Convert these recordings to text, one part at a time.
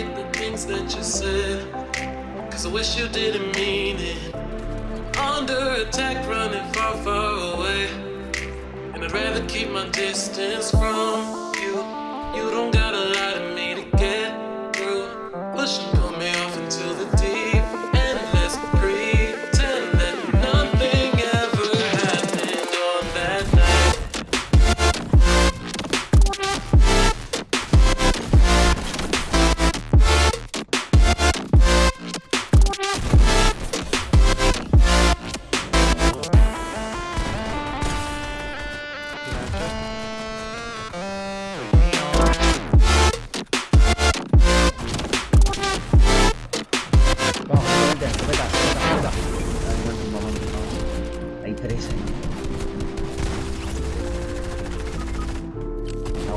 take the things that you said. Cause I wish you didn't mean it. Under attack, running far, far away. And I'd rather keep my distance from you. You don't gotta lie to me to get through. Push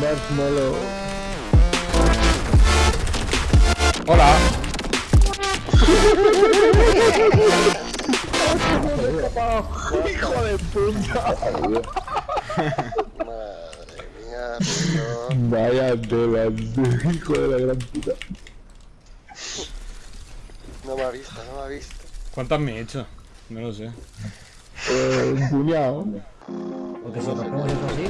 marshmallow. Hola. ¡Hijo de puta! Madre mía, tío. Vaya tela, hijo de la gran puta. No me ha visto, no me ha visto. ¿Cuántas me he hecho? No lo sé. Eh, un puñado. Porque si rompemos eso así...